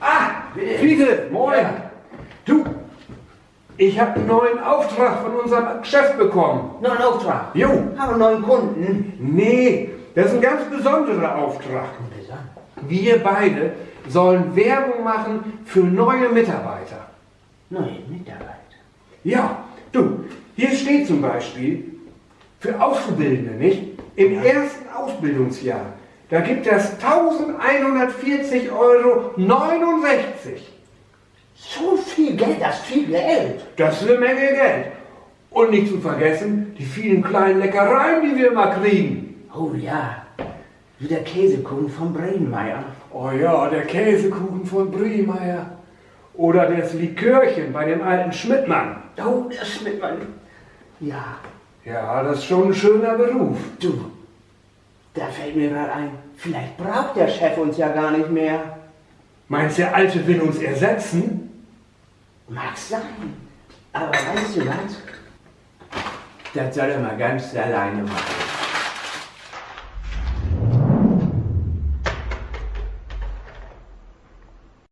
Ah, ich habe einen neuen Auftrag von unserem Chef bekommen. Neuen Auftrag? Jo. Haben einen neuen Kunden? Nee, das ist ein ganz besonderer Auftrag. Wir beide sollen Werbung machen für neue Mitarbeiter. Neue Mitarbeiter. Ja, du, hier steht zum Beispiel für Auszubildende, nicht? Im ersten Ausbildungsjahr, da gibt es 1140,69 Euro. So viel Geld, das ist viel Geld. Das ist eine Menge Geld. Und nicht zu vergessen, die vielen kleinen Leckereien, die wir immer kriegen. Oh ja, wie der Käsekuchen von Bremenmeier. Oh ja, der Käsekuchen von Briemeyer. Oder das Likörchen bei dem alten Schmidtmann. Oh, der Schmidtmann. Ja, Ja, das ist schon ein schöner Beruf. du, da fällt mir gerade ein, vielleicht braucht der Chef uns ja gar nicht mehr. Meinst du, der Alte will uns ersetzen? Mag sein. Aber weißt du was? Das soll er mal ganz alleine machen.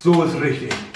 So ist richtig.